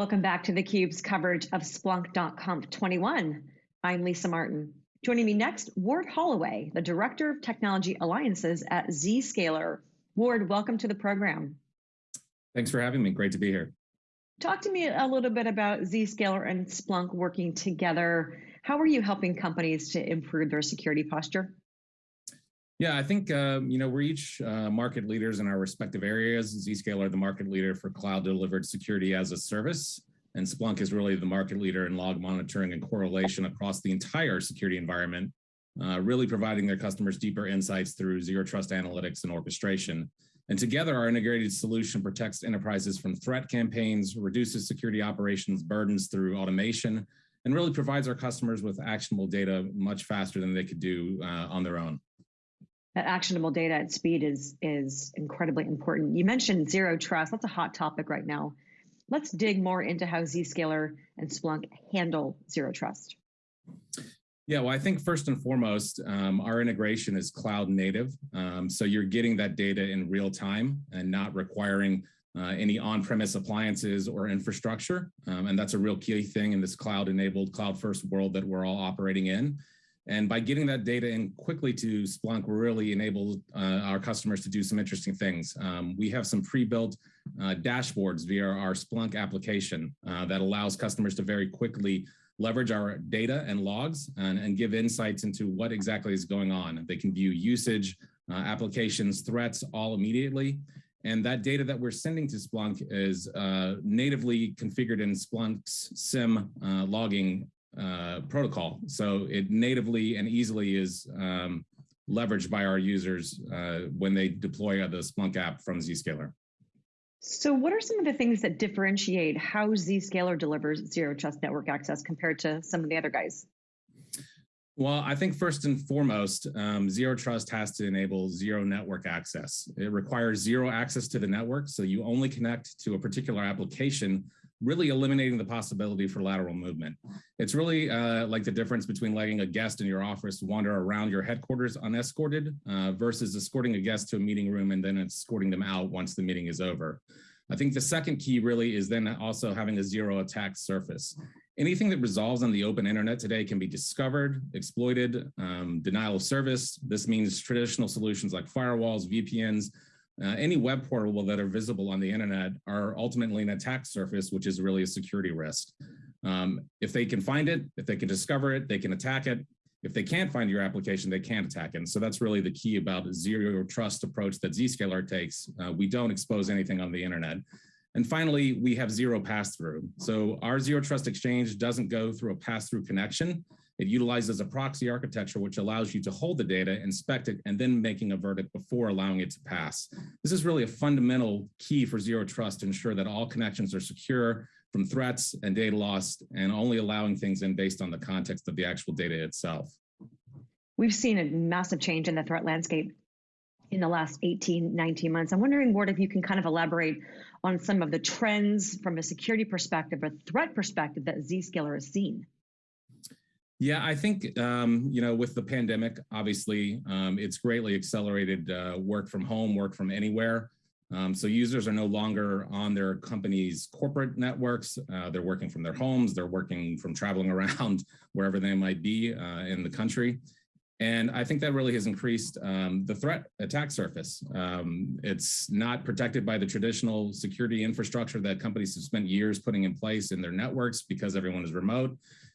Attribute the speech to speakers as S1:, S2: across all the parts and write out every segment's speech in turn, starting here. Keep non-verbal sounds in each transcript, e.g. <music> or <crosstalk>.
S1: Welcome back to theCUBE's coverage of Splunk.conf 21. I'm Lisa Martin. Joining me next, Ward Holloway, the Director of Technology Alliances at Zscaler. Ward, welcome to the program.
S2: Thanks for having me, great to be here.
S1: Talk to me a little bit about Zscaler and Splunk working together. How are you helping companies to improve their security posture?
S2: Yeah, I think um, you know we're each uh, market leaders in our respective areas. Zscaler, the market leader for cloud delivered security as a service, and Splunk is really the market leader in log monitoring and correlation across the entire security environment, uh, really providing their customers deeper insights through zero trust analytics and orchestration. And together, our integrated solution protects enterprises from threat campaigns, reduces security operations burdens through automation, and really provides our customers with actionable data much faster than they could do uh, on their own
S1: that actionable data at speed is is incredibly important. You mentioned zero trust. That's a hot topic right now. Let's dig more into how Zscaler and Splunk handle zero trust.
S2: Yeah, well, I think first and foremost, um, our integration is cloud native. Um, so you're getting that data in real time and not requiring uh, any on-premise appliances or infrastructure. Um, and that's a real key thing in this cloud-enabled, cloud-first world that we're all operating in. And by getting that data in quickly to Splunk, really enabled uh, our customers to do some interesting things. Um, we have some pre-built uh, dashboards via our Splunk application uh, that allows customers to very quickly leverage our data and logs and, and, give insights into what exactly is going on. They can view usage, uh, applications, threats all immediately. And that data that we're sending to Splunk is uh, natively configured in Splunk's SIM uh, logging uh, protocol. So it natively and easily is um, leveraged by our users uh, when they deploy the Splunk app from Zscaler.
S1: So what are some of the things that differentiate how Zscaler delivers zero trust network access compared to some of the other guys?
S2: Well, I think first and foremost, um, Zero Trust has to enable zero network access. It requires zero access to the network, so you only connect to a particular application really eliminating the possibility for lateral movement. It's really uh, like the difference between letting a guest in your office wander around your headquarters unescorted uh, versus escorting a guest to a meeting room and then escorting them out once the meeting is over. I think the second key really is then also having a zero attack surface. Anything that resolves on the open internet today can be discovered, exploited, um, denial of service. This means traditional solutions like firewalls, VPNs, uh, any web portal that are visible on the internet are ultimately an attack surface, which is really a security risk. Um, if they can find it, if they can discover it, they can attack it. If they can't find your application, they can't attack it. And so that's really the key about zero trust approach that Zscaler takes. Uh, we don't expose anything on the internet. And finally, we have zero pass-through. So our zero trust exchange doesn't go through a pass-through connection. It utilizes a proxy architecture, which allows you to hold the data, inspect it, and then making a verdict before allowing it to pass. This is really a fundamental key for zero trust to ensure that all connections are secure from threats and data loss and only allowing things in based on the context of the actual data itself.
S1: We've seen a massive change in the threat landscape in the last 18, 19 months. I'm wondering, Ward, if you can kind of elaborate on some of the trends from a security perspective or threat perspective that Zscaler has seen.
S2: Yeah, I think, um, you know, with the pandemic, obviously, um, it's greatly accelerated uh, work from home, work from anywhere. Um, so users are no longer on their company's corporate networks. Uh, they're working from their homes. They're working from traveling <laughs> around wherever they might be uh, in the country. And I think that really has increased um, the threat attack surface. Um, it's not protected by the traditional security infrastructure that companies have spent years putting in place in their networks because everyone is remote.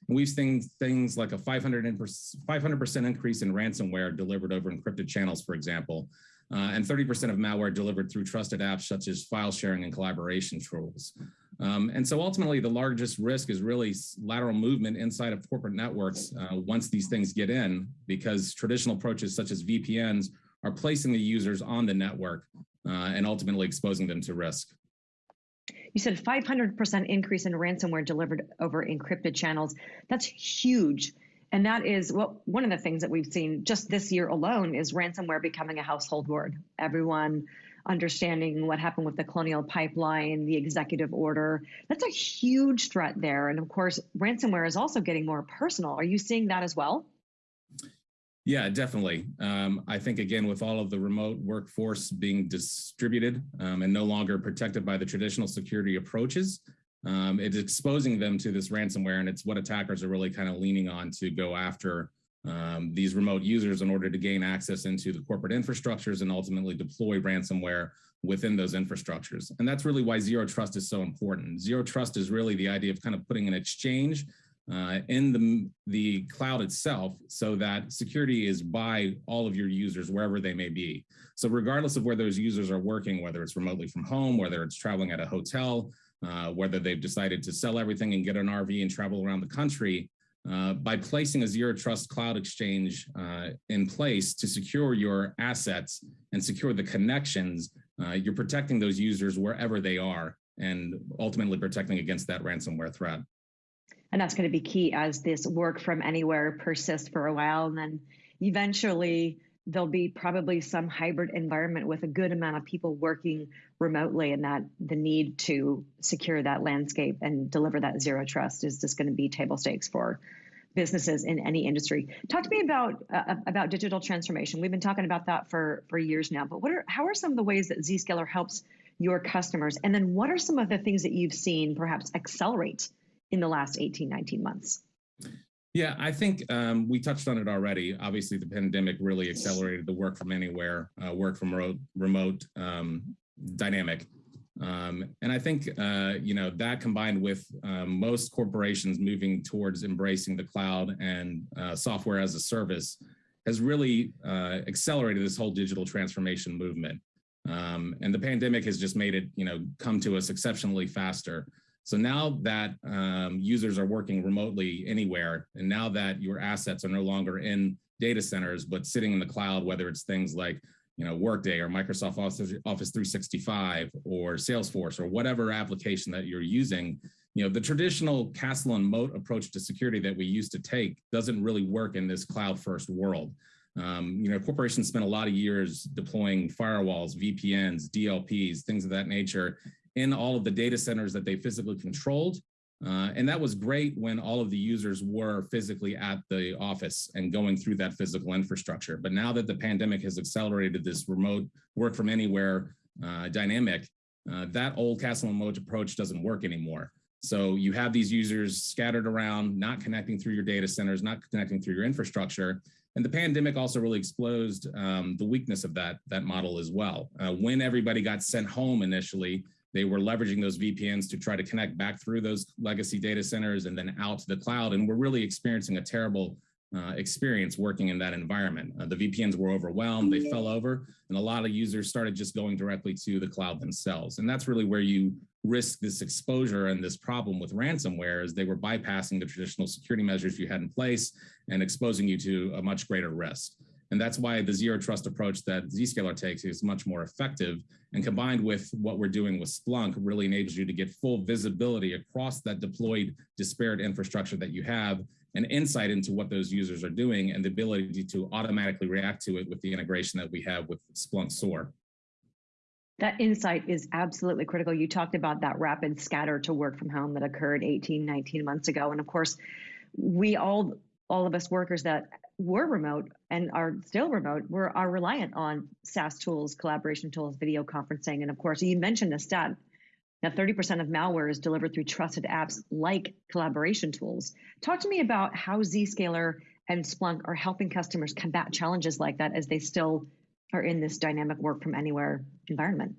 S2: And we've seen things like a 500% increase in ransomware delivered over encrypted channels, for example, uh, and 30% of malware delivered through trusted apps such as file sharing and collaboration tools. Um, and so ultimately the largest risk is really lateral movement inside of corporate networks uh, once these things get in, because traditional approaches such as VPNs are placing the users on the network uh, and ultimately exposing them to risk.
S1: You said 500% increase in ransomware delivered over encrypted channels. That's huge. And that is what one of the things that we've seen just this year alone is ransomware becoming a household word. Everyone understanding what happened with the colonial pipeline, the executive order. That's a huge threat there. And of course, ransomware is also getting more personal. Are you seeing that as well?
S2: Yeah, definitely. Um, I think, again, with all of the remote workforce being distributed um, and no longer protected by the traditional security approaches, um, it's exposing them to this ransomware, and it's what attackers are really kind of leaning on to go after um, these remote users in order to gain access into the corporate infrastructures and ultimately deploy ransomware within those infrastructures. And that's really why zero trust is so important. Zero trust is really the idea of kind of putting an exchange uh, in the, the cloud itself so that security is by all of your users wherever they may be. So regardless of where those users are working, whether it's remotely from home, whether it's traveling at a hotel, uh, whether they've decided to sell everything and get an RV and travel around the country, uh, by placing a zero trust cloud exchange uh, in place to secure your assets and secure the connections, uh, you're protecting those users wherever they are and ultimately protecting against that ransomware threat.
S1: And that's going to be key as this work from anywhere persists for a while. And then eventually there'll be probably some hybrid environment with a good amount of people working remotely and that the need to secure that landscape and deliver that zero trust is just going to be table stakes for businesses in any industry. Talk to me about uh, about digital transformation. We've been talking about that for for years now, but what are how are some of the ways that Zscaler helps your customers? And then what are some of the things that you've seen perhaps accelerate in the last 18, 19 months?
S2: Yeah, I think um, we touched on it already. Obviously, the pandemic really accelerated the work from anywhere, uh, work from remote, remote um, dynamic. Um, and I think, uh, you know, that combined with um, most corporations moving towards embracing the cloud and uh, software as a service has really uh, accelerated this whole digital transformation movement. Um, and the pandemic has just made it, you know, come to us exceptionally faster. So now that um, users are working remotely anywhere, and now that your assets are no longer in data centers, but sitting in the cloud, whether it's things like you know, Workday or Microsoft Office, Office 365 or Salesforce or whatever application that you're using, you know, the traditional castle and moat approach to security that we used to take doesn't really work in this cloud first world. Um, you know, corporations spent a lot of years deploying firewalls, VPNs, DLPs, things of that nature, in all of the data centers that they physically controlled. Uh, and that was great when all of the users were physically at the office and going through that physical infrastructure. But now that the pandemic has accelerated this remote work from anywhere uh, dynamic, uh, that old castle and moat approach doesn't work anymore. So you have these users scattered around, not connecting through your data centers, not connecting through your infrastructure. And the pandemic also really exposed um, the weakness of that, that model as well. Uh, when everybody got sent home initially, they were leveraging those VPNs to try to connect back through those legacy data centers and then out to the cloud. And we're really experiencing a terrible uh, experience working in that environment. Uh, the VPNs were overwhelmed, they fell over, and a lot of users started just going directly to the cloud themselves. And that's really where you risk this exposure and this problem with ransomware is they were bypassing the traditional security measures you had in place and exposing you to a much greater risk. And that's why the zero trust approach that Zscaler takes is much more effective. And combined with what we're doing with Splunk really enables you to get full visibility across that deployed disparate infrastructure that you have and insight into what those users are doing and the ability to automatically react to it with the integration that we have with Splunk SOAR.
S1: That insight is absolutely critical. You talked about that rapid scatter to work from home that occurred 18, 19 months ago. And of course, we all all of us workers that were remote and are still remote, we're are reliant on SaaS tools, collaboration tools, video conferencing, and of course, you mentioned a stat. Now, 30% of malware is delivered through trusted apps like collaboration tools. Talk to me about how Zscaler and Splunk are helping customers combat challenges like that as they still are in this dynamic work from anywhere environment.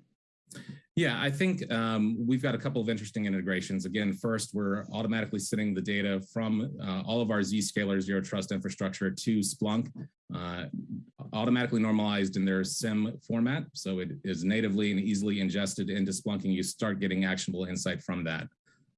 S2: Yeah, I think um, we've got a couple of interesting integrations. Again, first, we're automatically sending the data from uh, all of our Zscaler Zero Trust infrastructure to Splunk, uh, automatically normalized in their SIEM format. So it is natively and easily ingested into Splunk and you start getting actionable insight from that.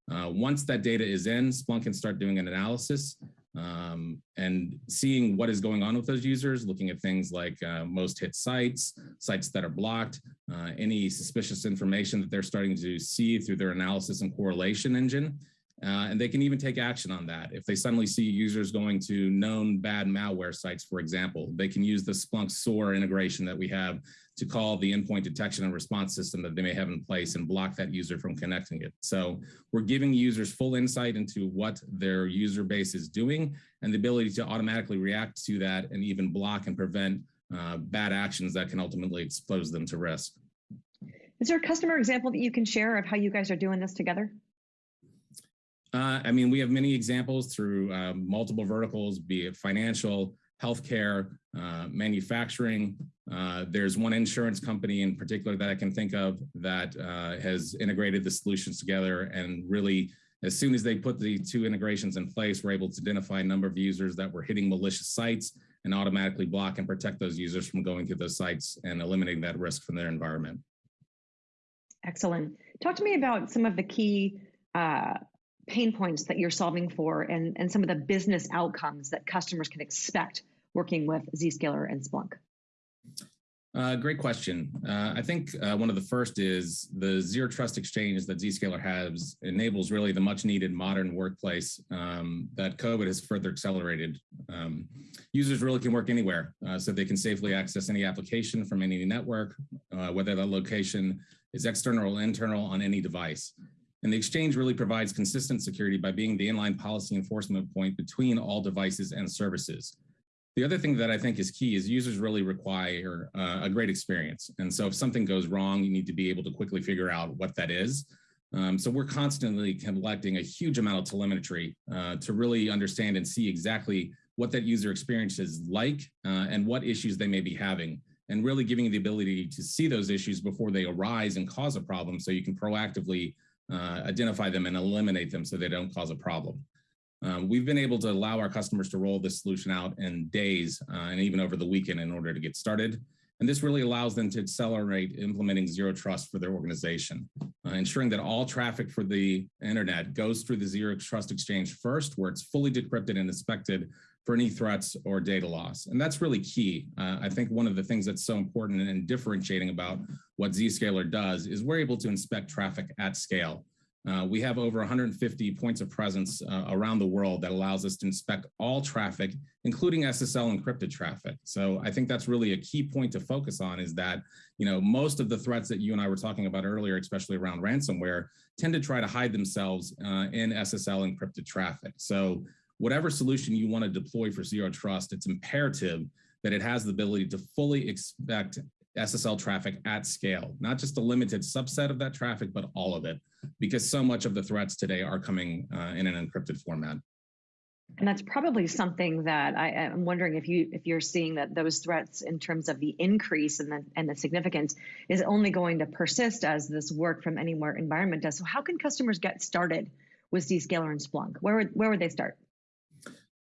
S2: Uh, once that data is in, Splunk can start doing an analysis um, and seeing what is going on with those users, looking at things like uh, most hit sites, sites that are blocked, uh, any suspicious information that they're starting to see through their analysis and correlation engine. Uh, and they can even take action on that. If they suddenly see users going to known bad malware sites, for example, they can use the Splunk SOAR integration that we have to call the endpoint detection and response system that they may have in place and block that user from connecting it. So we're giving users full insight into what their user base is doing and the ability to automatically react to that and even block and prevent uh, bad actions that can ultimately expose them to risk.
S1: Is there a customer example that you can share of how you guys are doing this together?
S2: Uh, I mean, we have many examples through uh, multiple verticals, be it financial, healthcare, uh, manufacturing. Uh, there's one insurance company in particular that I can think of that uh, has integrated the solutions together and really, as soon as they put the two integrations in place, we're able to identify a number of users that were hitting malicious sites and automatically block and protect those users from going to those sites and eliminating that risk from their environment.
S1: Excellent. Talk to me about some of the key uh, pain points that you're solving for and, and some of the business outcomes that customers can expect working with Zscaler and Splunk?
S2: Uh, great question. Uh, I think uh, one of the first is the zero trust exchange that Zscaler has enables really the much needed modern workplace um, that COVID has further accelerated. Um, users really can work anywhere uh, so they can safely access any application from any network, uh, whether that location is external or internal on any device. And the exchange really provides consistent security by being the inline policy enforcement point between all devices and services. The other thing that I think is key is users really require uh, a great experience. And so if something goes wrong, you need to be able to quickly figure out what that is. Um, so we're constantly collecting a huge amount of telemetry uh, to really understand and see exactly what that user experience is like uh, and what issues they may be having and really giving you the ability to see those issues before they arise and cause a problem so you can proactively uh, identify them and eliminate them so they don't cause a problem. Um, we've been able to allow our customers to roll this solution out in days uh, and even over the weekend in order to get started. And this really allows them to accelerate implementing zero trust for their organization, uh, ensuring that all traffic for the internet goes through the zero trust exchange first, where it's fully decrypted and inspected for any threats or data loss. And that's really key. Uh, I think one of the things that's so important and differentiating about what Zscaler does is we're able to inspect traffic at scale. Uh, we have over 150 points of presence uh, around the world that allows us to inspect all traffic, including SSL encrypted traffic. So I think that's really a key point to focus on is that, you know, most of the threats that you and I were talking about earlier, especially around ransomware, tend to try to hide themselves uh, in SSL encrypted traffic. So whatever solution you want to deploy for zero trust, it's imperative that it has the ability to fully expect SSL traffic at scale, not just a limited subset of that traffic, but all of it, because so much of the threats today are coming uh, in an encrypted format.
S1: And that's probably something that I, am wondering if you if you're seeing that those threats in terms of the increase and the and the significance is only going to persist as this work from anywhere environment does. So how can customers get started with Zscaler and Splunk? Where would, where would they start?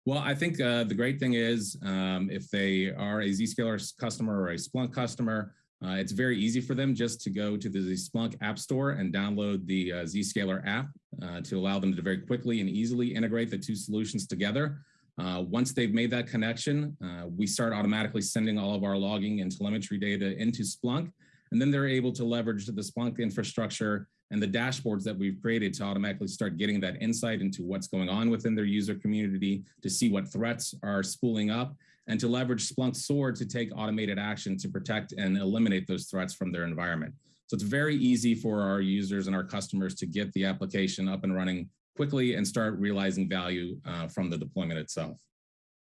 S2: Well, I think uh, the great thing is um, if they are a Zscaler customer or a Splunk customer, uh, it's very easy for them just to go to the Splunk App Store and download the uh, Zscaler app uh, to allow them to very quickly and easily integrate the two solutions together. Uh, once they've made that connection, uh, we start automatically sending all of our logging and telemetry data into Splunk, and then they're able to leverage the Splunk infrastructure and the dashboards that we've created to automatically start getting that insight into what's going on within their user community, to see what threats are spooling up, and to leverage Splunk SOAR to take automated action to protect and eliminate those threats from their environment. So it's very easy for our users and our customers to get the application up and running quickly and start realizing value uh, from the deployment itself.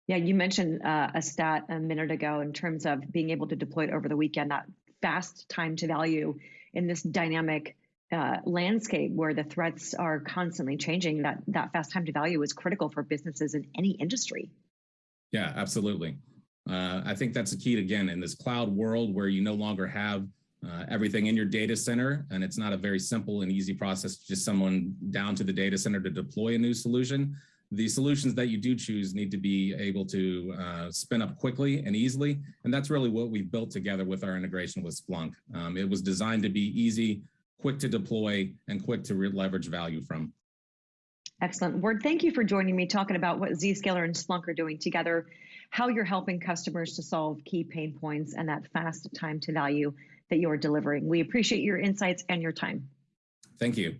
S1: Yeah, you mentioned uh, a stat a minute ago in terms of being able to deploy it over the weekend, that fast time to value in this dynamic uh, landscape where the threats are constantly changing, that that fast time to value is critical for businesses in any industry.
S2: Yeah, absolutely. Uh, I think that's the key again in this cloud world where you no longer have uh, everything in your data center, and it's not a very simple and easy process just someone down to the data center to deploy a new solution. The solutions that you do choose need to be able to uh, spin up quickly and easily, and that's really what we've built together with our integration with Splunk. Um, it was designed to be easy, quick to deploy, and quick to leverage value from.
S1: Excellent. Ward, thank you for joining me talking about what Zscaler and Splunk are doing together, how you're helping customers to solve key pain points and that fast time to value that you're delivering. We appreciate your insights and your time.
S2: Thank you.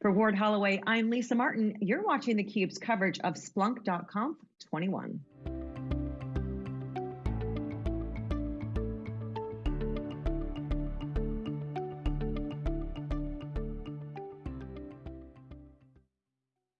S1: For Ward Holloway, I'm Lisa Martin. You're watching theCUBE's coverage of Splunk.conf 21.